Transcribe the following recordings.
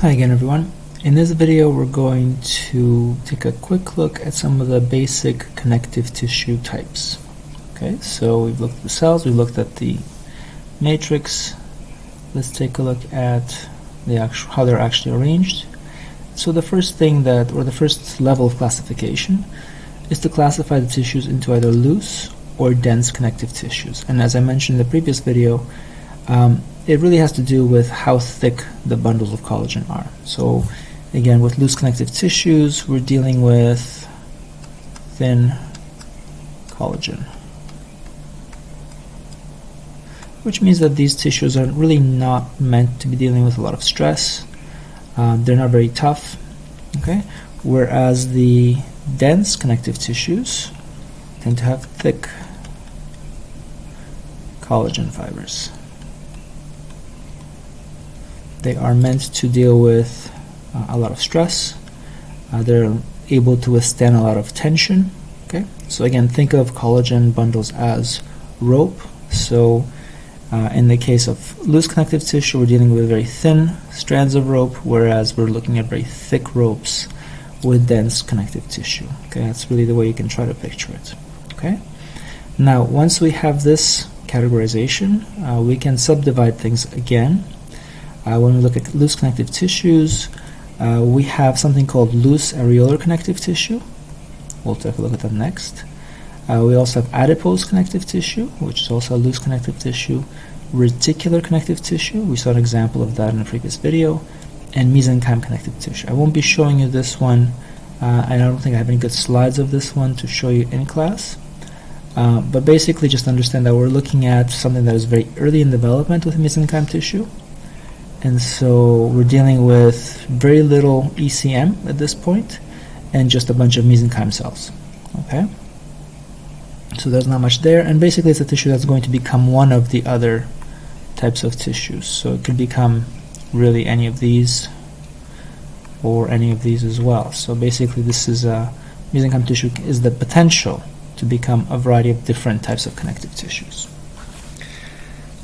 Hi again everyone. In this video we're going to take a quick look at some of the basic connective tissue types. Okay, so we've looked at the cells, we've looked at the matrix. Let's take a look at the actual, how they're actually arranged. So the first thing that, or the first level of classification is to classify the tissues into either loose or dense connective tissues. And as I mentioned in the previous video, um, it really has to do with how thick the bundles of collagen are. So again, with loose connective tissues, we're dealing with thin collagen. Which means that these tissues are really not meant to be dealing with a lot of stress. Um, they're not very tough. Okay, Whereas the dense connective tissues tend to have thick collagen fibers. They are meant to deal with uh, a lot of stress. Uh, they're able to withstand a lot of tension. Okay, so again, think of collagen bundles as rope. So uh, in the case of loose connective tissue, we're dealing with very thin strands of rope, whereas we're looking at very thick ropes with dense connective tissue. Okay, that's really the way you can try to picture it. Okay, now once we have this categorization, uh, we can subdivide things again when we look at loose connective tissues, uh, we have something called loose areolar connective tissue. We'll take a look at that next. Uh, we also have adipose connective tissue, which is also a loose connective tissue. Reticular connective tissue, we saw an example of that in a previous video. And mesenchyme connective tissue. I won't be showing you this one. Uh, I don't think I have any good slides of this one to show you in class. Uh, but basically just understand that we're looking at something that is very early in development with mesenchyme tissue and so we're dealing with very little ECM at this point and just a bunch of mesenchyme cells okay? So there's not much there. And basically it's a tissue that's going to become one of the other types of tissues. So it could become really any of these or any of these as well. So basically this is a mesenchyme tissue is the potential to become a variety of different types of connective tissues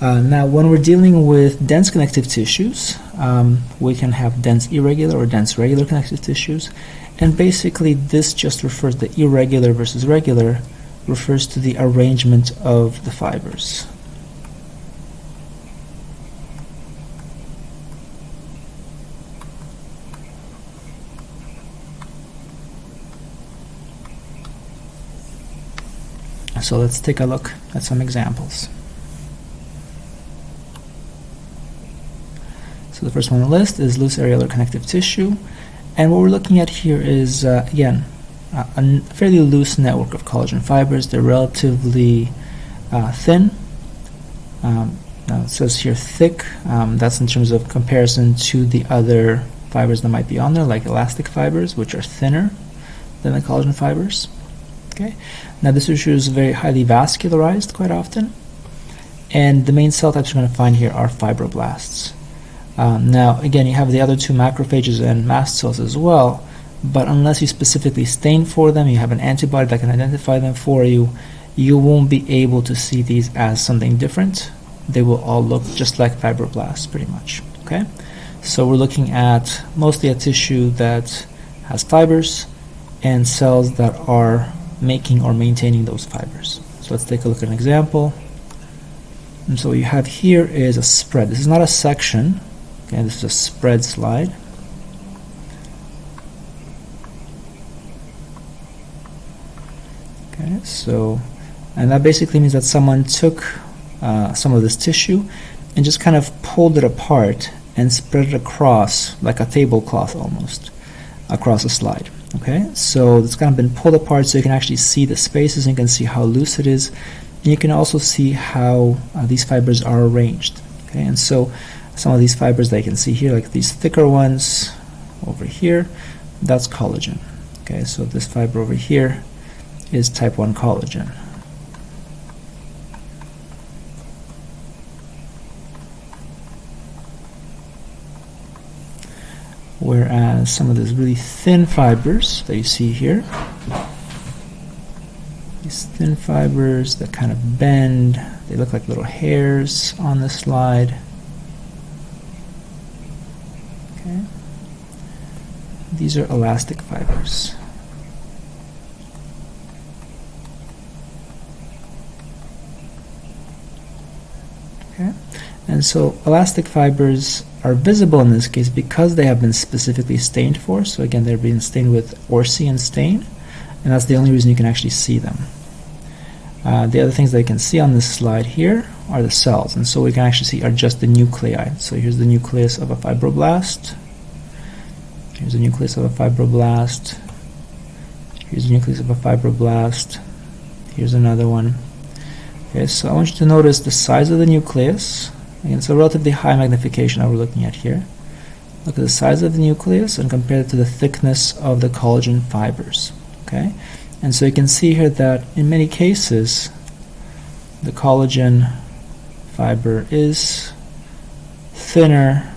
uh, now, when we're dealing with dense connective tissues, um, we can have dense irregular or dense regular connective tissues. And basically, this just refers the irregular versus regular refers to the arrangement of the fibers. So let's take a look at some examples. So the first one on the list is loose areolar connective tissue. And what we're looking at here is, uh, again, a fairly loose network of collagen fibers. They're relatively uh, thin. Um, now it says here thick. Um, that's in terms of comparison to the other fibers that might be on there, like elastic fibers, which are thinner than the collagen fibers. Okay. Now this tissue is very highly vascularized quite often. And the main cell types you're going to find here are fibroblasts. Um, now, again, you have the other two macrophages and mast cells as well, but unless you specifically stain for them, you have an antibody that can identify them for you, you won't be able to see these as something different. They will all look just like fibroblasts, pretty much. Okay, so we're looking at mostly a tissue that has fibers and cells that are making or maintaining those fibers. So let's take a look at an example. And so what you have here is a spread. This is not a section, Okay, this is a spread slide. Okay, so, and that basically means that someone took uh, some of this tissue and just kind of pulled it apart and spread it across like a tablecloth almost across a slide. Okay, so it's kind of been pulled apart so you can actually see the spaces and you can see how loose it is. And you can also see how uh, these fibers are arranged. Okay, and so some of these fibers that you can see here, like these thicker ones over here, that's collagen. Okay, so this fiber over here is type 1 collagen. Whereas some of these really thin fibers that you see here, these thin fibers that kind of bend, they look like little hairs on the slide. These are elastic fibers. Okay, and so elastic fibers are visible in this case because they have been specifically stained for. So again, they're being stained with orcein stain, and that's the only reason you can actually see them. Uh, the other things that you can see on this slide here are the cells, and so we can actually see are just the nuclei. So here's the nucleus of a fibroblast. Here's the nucleus of a fibroblast. Here's the nucleus of a fibroblast. Here's another one. Okay, so I want you to notice the size of the nucleus. Again, it's a relatively high magnification that we're looking at here. Look at the size of the nucleus and compare it to the thickness of the collagen fibers. Okay, and so you can see here that in many cases, the collagen fiber is thinner.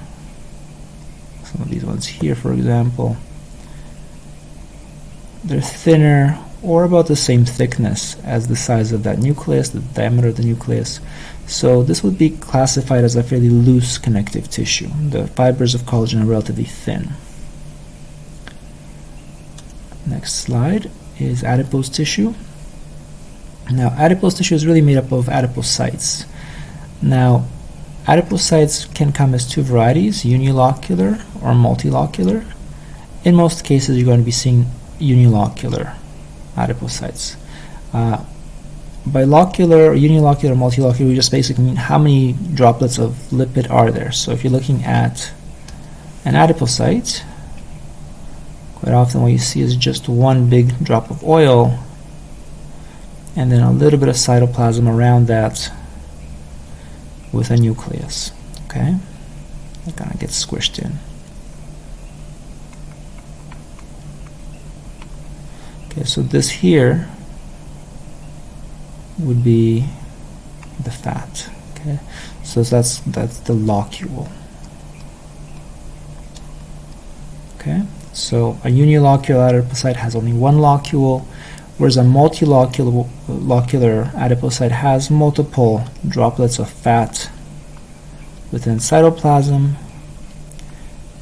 Some of these ones here, for example, they're thinner or about the same thickness as the size of that nucleus, the diameter of the nucleus. So this would be classified as a fairly loose connective tissue. The fibers of collagen are relatively thin. Next slide is adipose tissue. Now adipose tissue is really made up of adipocytes. Now adipocytes can come as two varieties, unilocular or multilocular. In most cases you're going to be seeing unilocular adipocytes. Uh, by locular, unilocular, multilocular, we just basically mean how many droplets of lipid are there. So if you're looking at an adipocyte, quite often what you see is just one big drop of oil and then a little bit of cytoplasm around that with a nucleus. Okay, that kind of gets squished in. Okay, so this here would be the fat. Okay, so that's that's the locule. Okay, so a unilocular adipocyte has only one locule, whereas a multilocular adipocyte has multiple droplets of fat within cytoplasm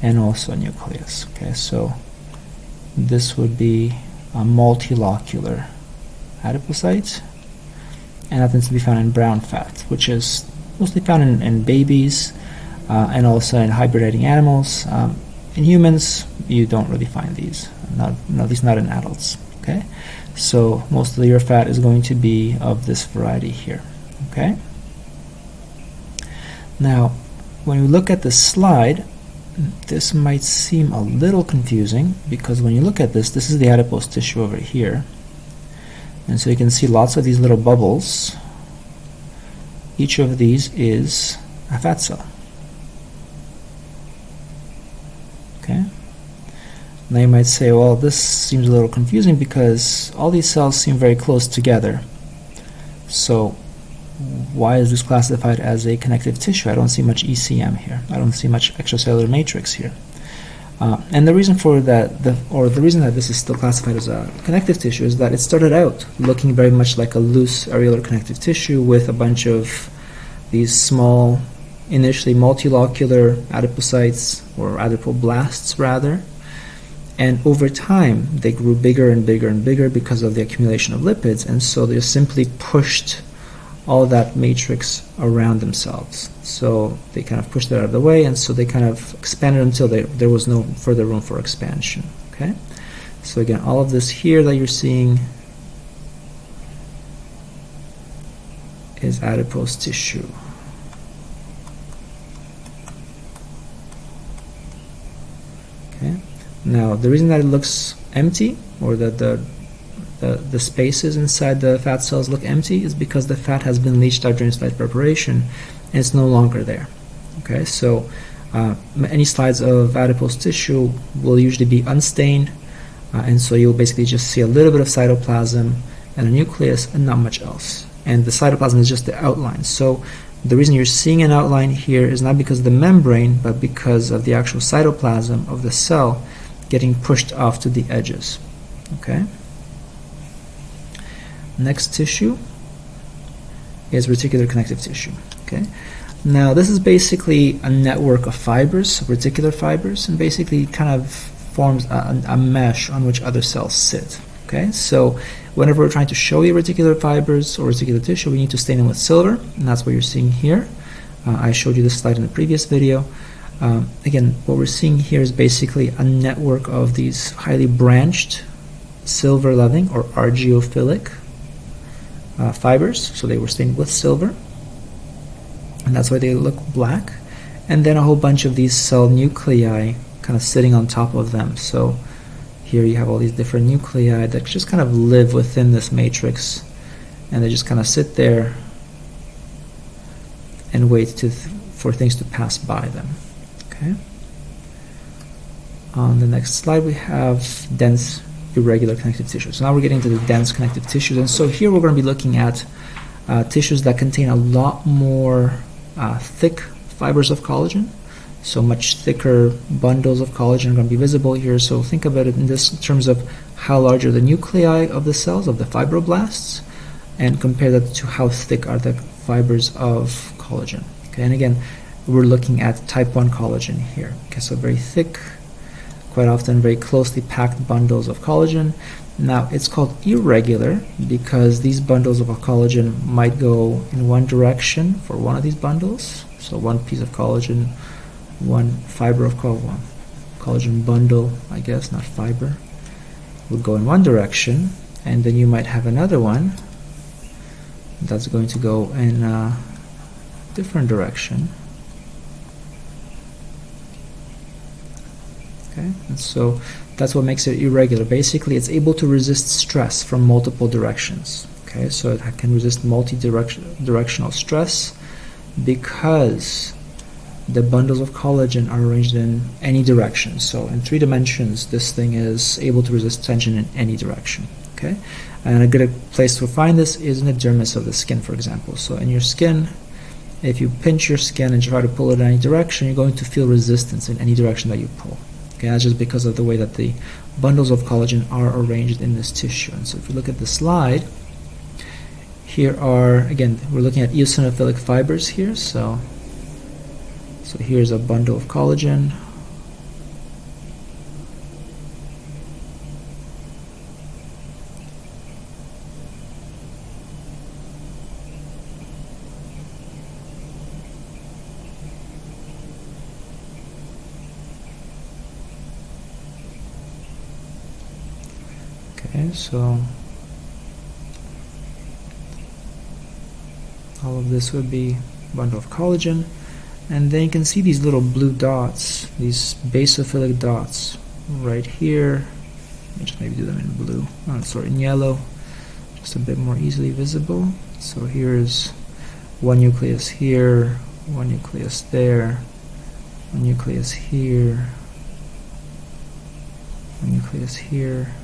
and also a nucleus. Okay, so this would be a multilocular adipocyte and that tends to be found in brown fat, which is mostly found in, in babies uh, and also in hibernating animals. Um, in humans, you don't really find these, not, at least not in adults. Okay, so most of your fat is going to be of this variety here. Okay. Now, when we look at the slide, this might seem a little confusing because when you look at this, this is the adipose tissue over here. And so you can see lots of these little bubbles. Each of these is a fat cell. Okay. Now you might say, well, this seems a little confusing because all these cells seem very close together. So why is this classified as a connective tissue? I don't see much ECM here. I don't see much extracellular matrix here. Uh, and the reason for that, the, or the reason that this is still classified as a connective tissue is that it started out looking very much like a loose areolar connective tissue with a bunch of these small, initially multilocular adipocytes, or adipoblasts rather. And over time, they grew bigger and bigger and bigger because of the accumulation of lipids, and so they simply pushed all that matrix around themselves. So they kind of pushed that out of the way, and so they kind of expanded until they, there was no further room for expansion. Okay, so again, all of this here that you're seeing is adipose tissue. Okay, now the reason that it looks empty, or that the the, the spaces inside the fat cells look empty is because the fat has been leached out during slide preparation and it's no longer there. Okay, so uh, any slides of adipose tissue will usually be unstained uh, and so you'll basically just see a little bit of cytoplasm and a nucleus and not much else. And the cytoplasm is just the outline. So the reason you're seeing an outline here is not because of the membrane, but because of the actual cytoplasm of the cell getting pushed off to the edges. Okay. Next tissue is reticular connective tissue. Okay. Now this is basically a network of fibers, reticular fibers, and basically kind of forms a, a mesh on which other cells sit. Okay, so whenever we're trying to show you reticular fibers or reticular tissue, we need to stain them with silver, and that's what you're seeing here. Uh, I showed you this slide in the previous video. Um, again, what we're seeing here is basically a network of these highly branched silver loving or argyrophilic uh, fibers. So they were stained with silver, and that's why they look black. And then a whole bunch of these cell nuclei kind of sitting on top of them. So here you have all these different nuclei that just kind of live within this matrix and they just kind of sit there and wait to th for things to pass by them. Okay. On the next slide we have dense irregular connective tissue. So now we're getting to the dense connective tissues and so here we're going to be looking at uh, tissues that contain a lot more uh, thick fibers of collagen so much thicker bundles of collagen are going to be visible here. So think about it in this in terms of how large are the nuclei of the cells, of the fibroblasts, and compare that to how thick are the fibers of collagen. Okay, and again, we're looking at type 1 collagen here. Okay, so very thick, quite often very closely packed bundles of collagen. Now, it's called irregular because these bundles of collagen might go in one direction for one of these bundles. So one piece of collagen one fiber of collagen, collagen bundle, I guess, not fiber, would go in one direction, and then you might have another one that's going to go in a different direction. Okay, and so that's what makes it irregular. Basically, it's able to resist stress from multiple directions. Okay, so it can resist multi-directional stress because the bundles of collagen are arranged in any direction. So in three dimensions, this thing is able to resist tension in any direction. Okay, and a good place to find this is in the dermis of the skin, for example. So in your skin, if you pinch your skin and try to pull it in any direction, you're going to feel resistance in any direction that you pull. Just because of the way that the bundles of collagen are arranged in this tissue. And so if you look at the slide, here are, again, we're looking at eosinophilic fibers here. So so here's a bundle of collagen. Okay, so all of this would be bundle of collagen and then you can see these little blue dots these basophilic dots right here. Let me just maybe do them in blue. Oh, sorry in yellow just a bit more easily visible. So here's one nucleus here one nucleus there one nucleus here one nucleus here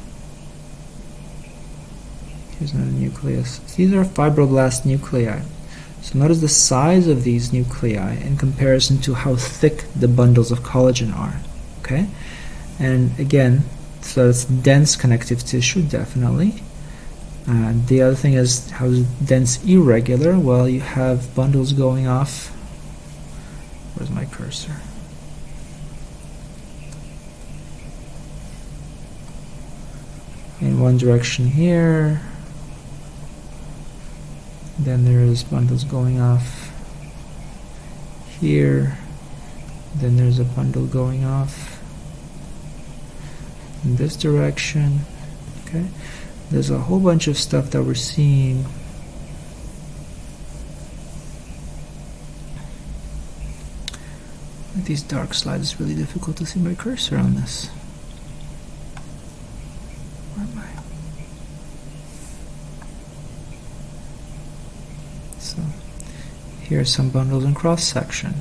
here's another nucleus these are fibroblast nuclei so notice the size of these nuclei in comparison to how thick the bundles of collagen are. Okay, and again, so it's dense connective tissue, definitely. Uh, the other thing is how dense irregular. Well, you have bundles going off. Where's my cursor? In one direction here, then there is bundles going off here. Then there's a bundle going off in this direction. Okay. There's a whole bunch of stuff that we're seeing. These dark slides it's really difficult to see my cursor on this Here are some bundles in cross section.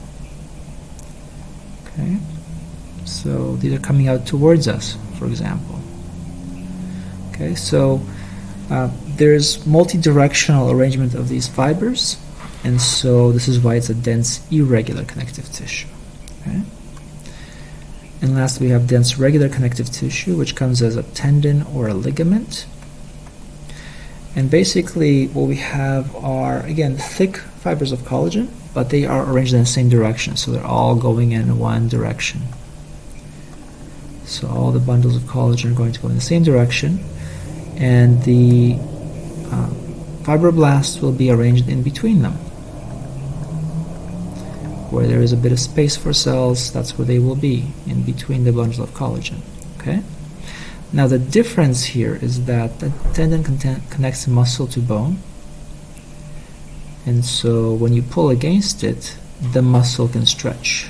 Okay, so these are coming out towards us, for example. Okay, so uh, there's multi-directional arrangement of these fibers, and so this is why it's a dense irregular connective tissue. Okay. And last we have dense regular connective tissue, which comes as a tendon or a ligament. And basically what we have are, again, thick fibers of collagen, but they are arranged in the same direction, so they're all going in one direction. So all the bundles of collagen are going to go in the same direction, and the uh, fibroblasts will be arranged in between them. Where there is a bit of space for cells, that's where they will be, in between the bundles of collagen. Okay. Now the difference here is that the tendon connects muscle to bone, and so when you pull against it, the muscle can stretch.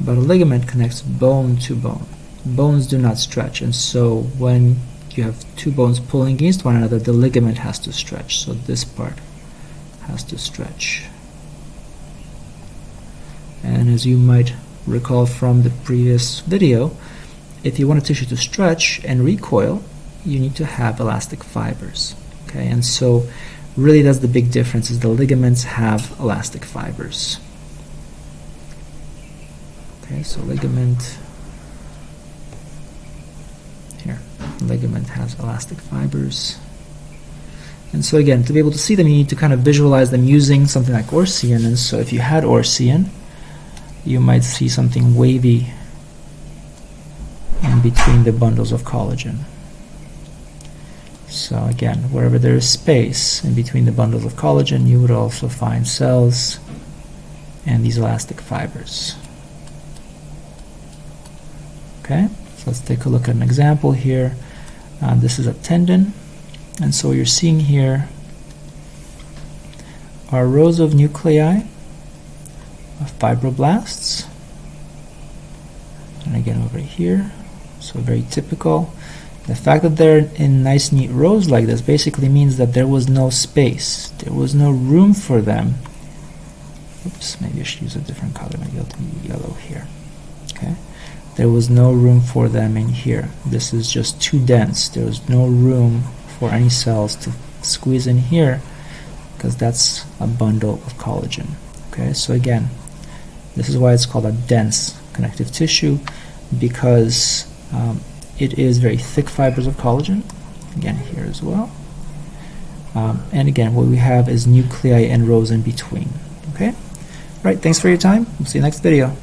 But a ligament connects bone to bone. Bones do not stretch, and so when you have two bones pulling against one another, the ligament has to stretch. So this part has to stretch. And as you might recall from the previous video, if you want a tissue to stretch and recoil, you need to have elastic fibers. Okay, and so really that's the big difference is the ligaments have elastic fibers. Okay, so ligament here, ligament has elastic fibers. And so again, to be able to see them, you need to kind of visualize them using something like orcein. And so if you had orcein, you might see something wavy in between the bundles of collagen. So again, wherever there is space in between the bundles of collagen, you would also find cells and these elastic fibers. Okay, so let's take a look at an example here. Uh, this is a tendon, and so you're seeing here are rows of nuclei of fibroblasts. And again over here, so very typical. The fact that they're in nice neat rows like this basically means that there was no space. There was no room for them. Oops, maybe I should use a different color. Maybe I'll do yellow here. Okay. There was no room for them in here. This is just too dense. There was no room for any cells to squeeze in here because that's a bundle of collagen. Okay, so again, this is why it's called a dense connective tissue because um, it is very thick fibers of collagen, again here as well. Um, and again, what we have is nuclei and rows in between. Okay? Right, thanks for your time. We'll see you next video.